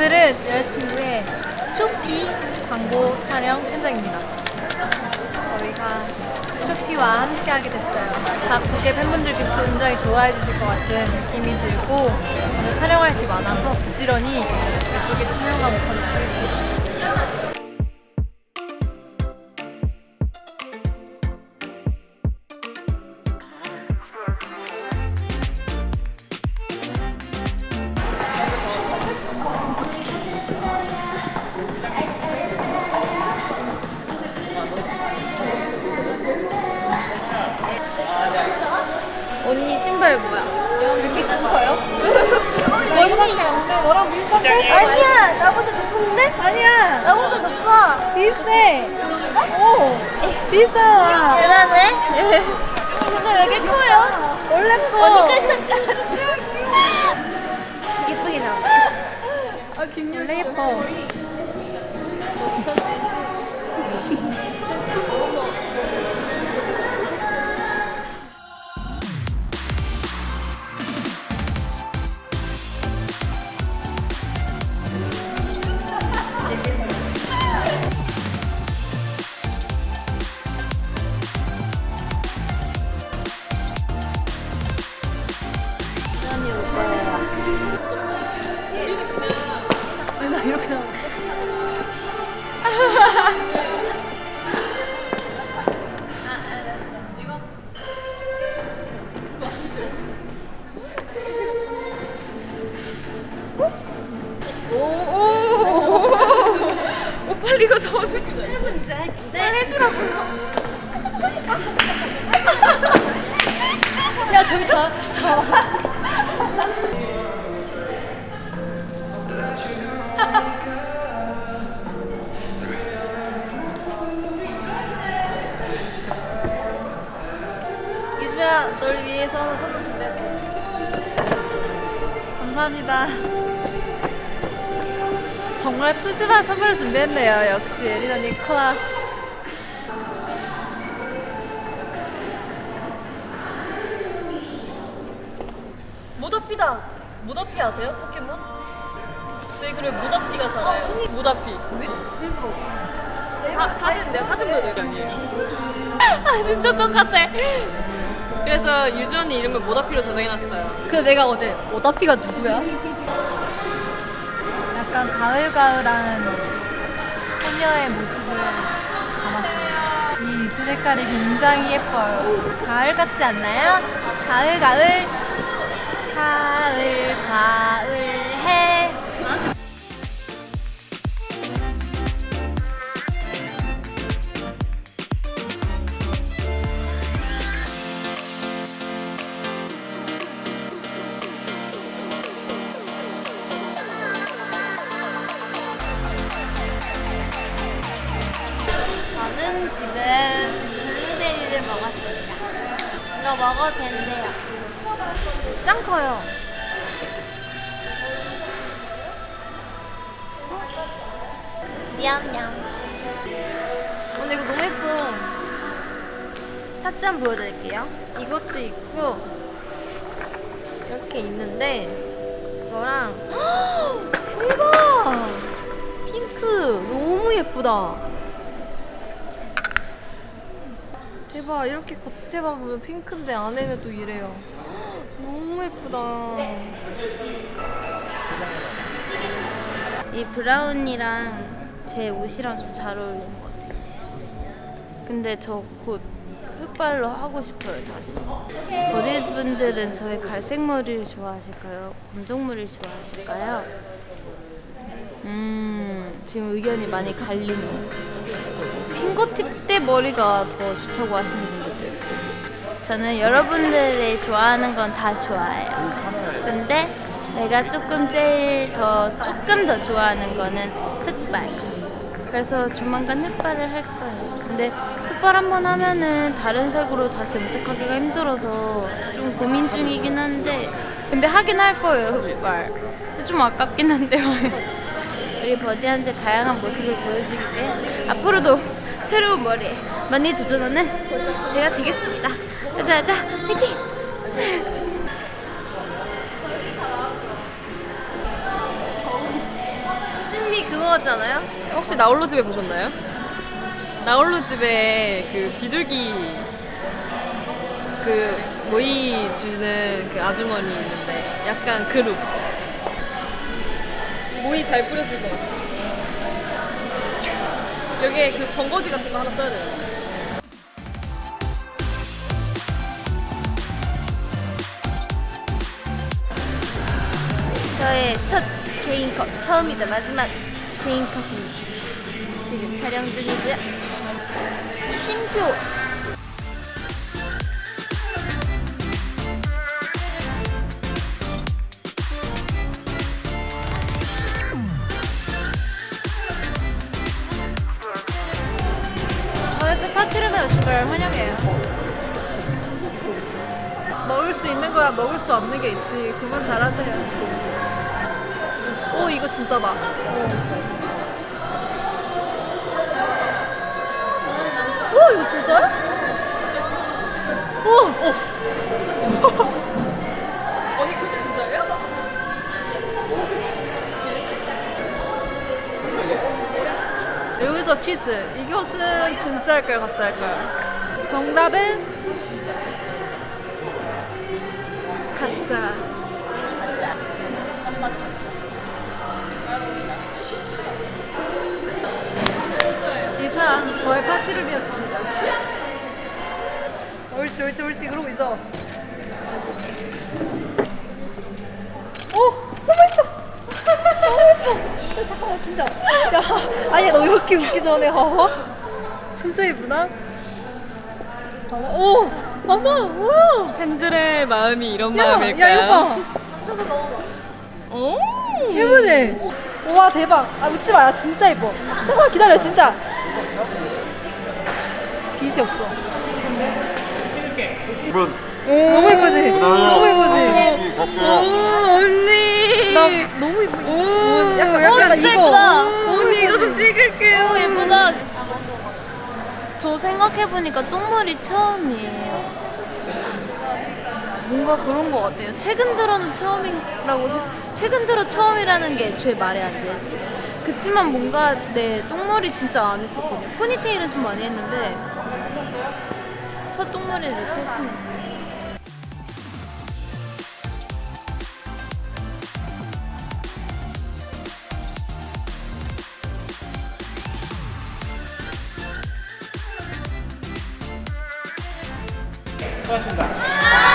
오늘은 여자친구의 쇼피 광고 촬영 현장입니다. 저희가 쇼피와 함께 하게 됐어요. 각국의 팬분들께서 굉장히 좋아해 주실 것 같은 느낌이 들고 오늘 촬영할 게 많아서 부지런히 예쁘게 촬영하고 가도록 하겠습니다. 비슷한데? 아니야. 나보다 높은데? 아니야. 나보다 높아. 비슷해. 오. 비슷하다. 그러네 근데 왜 이렇게 커요? 원래 커. 언니 깔짝깔짝 예쁘게 나와 아. 원래 예뻐 빨리 이거 더 주지. 1분 이제 할게. 네, 해주라고요. 야, 저기 더, 더. 위해서 선물 준비했어. 감사합니다. 정말 푸짐한 선물을 준비했네요. 역시 예린 언니 클래스. 모다피다. 모다피 아세요? 포켓몬? 저희 그룹 모다피가 살아요. 모다피. 왜? 일부러. 사, 사진 내가 사진 보여드릴게요. 아 진짜 똑같아. 그래서 유주 언니 이름을 모다피로 저장해놨어요. 그 내가 어제 오다피가 누구야? 약간 가을가을한 소녀의 모습을 담았습니다. 이 니트 색깔이 굉장히 예뻐요. 가을 같지 않나요? 가을 가을 가을 가을 저는 지금 블루베리를 먹었습니다. 이거 먹어도 된대요. 짱 커요. 냠냠. 근데 이거 너무 예뻐. 찻잔 보여드릴게요. 이것도 있고 이렇게 있는데 이거랑 대박! 핑크 너무 예쁘다. 대박 이렇게 겉에만 보면 핑크인데 안에는 또 이래요. 너무 예쁘다. 이 브라운이랑 제 옷이랑 좀 잘 어울리는 것 같아요. 근데 저 곧 흑발로 하고 싶어요 다시. 어린 분들은 저의 갈색 머리를 좋아하실까요? 검정 머리를 좋아하실까요? 음 지금 의견이 많이 갈리네요. 핑거팁 때 머리가 더 좋다고 하시는 분들도 있고. 저는 여러분들이 좋아하는 건 다 좋아해요. 근데 내가 조금 제일 더 조금 더 좋아하는 거는 흑발. 그래서 조만간 흑발을 할 거예요. 근데 흑발 한번 하면은 다른 색으로 다시 염색하기가 힘들어서 좀 고민 중이긴 한데. 근데 하긴 할 거예요 흑발. 좀 아깝긴 한데요. 우리 버디한테 다양한 모습을 보여주기 위해 앞으로도 새로운 머리에 많이 도전하는 제가 되겠습니다. 가자, 가자, 파이팅! 그거 같잖아요? 혹시 나홀로 집에 보셨나요? 나홀로 집에 그 비둘기 그 모이 주는 그 아주머니 있는데 약간 그룹 모이 잘 뿌려줄 것 같지? 여기에 그 번거지 같은 거 하나 써야 돼요. 저의 첫 개인 컷, 처음이자 마지막 개인 컷입니다. 지금 촬영 중이고요. 쉼표. 파티룸에 오신 걸 환영해요. 먹을 수 있는 거야 먹을 수 없는 게 있으니 그만 잘하세요. 오 이거 진짜다. 오 이거 진짜야? 퀴즈. 이것은 진짜일까요 가짜일까요? 정답은 가짜. 이상 저의 파티룸이었습니다. 옳지 옳지 옳지 그러고 있어. 오 너무 예뻐. 너무 예뻐. 야, 잠깐만 진짜. 야 아니 너 이렇게 웃기 전에 봐봐. 진짜 예쁘다. 봐봐. 오 봐봐. 오. 팬들의 마음이 이런 야, 마음일까요? 야 이거 봐. 오. 예쁘네. 와 대박. 아 웃지 마라. 진짜 예뻐. 잠깐만 기다려 진짜. 빛이 없어. 너무 예쁘지? 너무 예쁘지? 갈게요. 언니. 나 너무 예쁘. 오, 약간, 오, 약간 진짜. 예쁘다. 언니 이거 좀 찍을게요. 오 예쁘다. 저 생각해보니까 똥물이 처음이에요. 뭔가 그런 것 같아요. 최근 들어는 처음이라고 생- 최근 들어 처음이라는 게 애초에 말이 안 되지. 그치만 뭔가 네 똥물이 진짜 안 했었거든요. 포니테일은 좀 많이 했는데 첫 똥물이 이렇게 했으니까. 수고하셨습니다.